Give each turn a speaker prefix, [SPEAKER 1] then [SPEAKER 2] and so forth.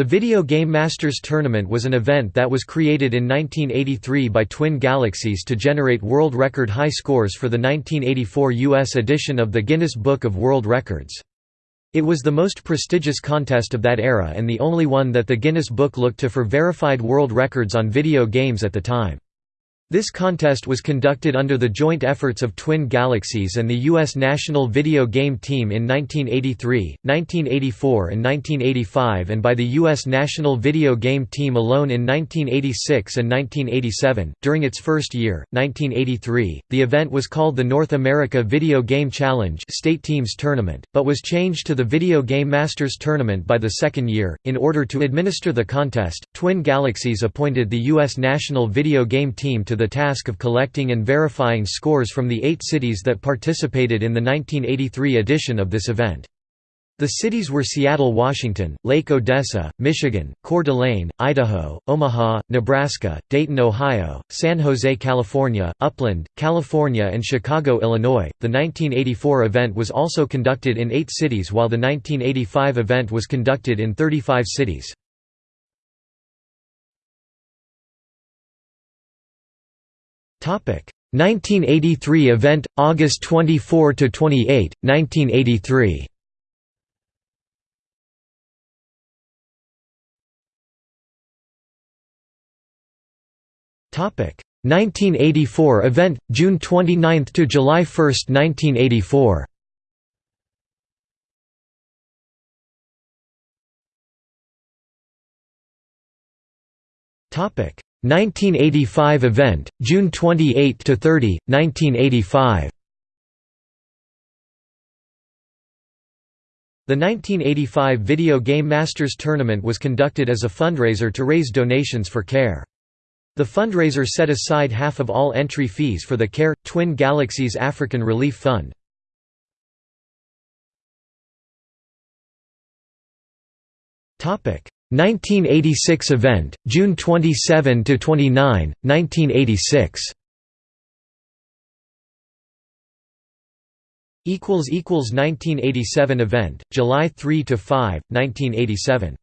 [SPEAKER 1] The Video Game Masters Tournament was an event that was created in 1983 by Twin Galaxies to generate world record high scores for the 1984 U.S. edition of the Guinness Book of World Records. It was the most prestigious contest of that era and the only one that the Guinness Book looked to for verified world records on video games at the time. This contest was conducted under the joint efforts of Twin Galaxies and the U.S. national video game team in 1983, 1984 and 1985 and by the U.S. national video game team alone in 1986 and 1987. During its first year, 1983, the event was called the North America Video Game Challenge State Teams Tournament, but was changed to the Video Game Masters Tournament by the second year. In order to administer the contest, Twin Galaxies appointed the U.S. national video game team to the task of collecting and verifying scores from the eight cities that participated in the 1983 edition of this event. The cities were Seattle, Washington, Lake Odessa, Michigan, Coeur d'Alene, Idaho, Omaha, Nebraska, Dayton, Ohio, San Jose, California, Upland, California, and Chicago, Illinois. The 1984 event was also conducted in eight cities while the 1985 event was conducted in 35 cities. 1983 event August 24 to 28 1983 Topic. 1984 event June 29 to July 1 1984 Topic 1985 event, June 28 to 30, 1985. The 1985 Video Game Masters Tournament was conducted as a fundraiser to raise donations for CARE. The fundraiser set aside half of all entry fees for the CARE Twin Galaxies African Relief Fund. Topic 1986 event, June 27 to 29, 1986. Equals equals 1987 event, July 3 to 5, 1987.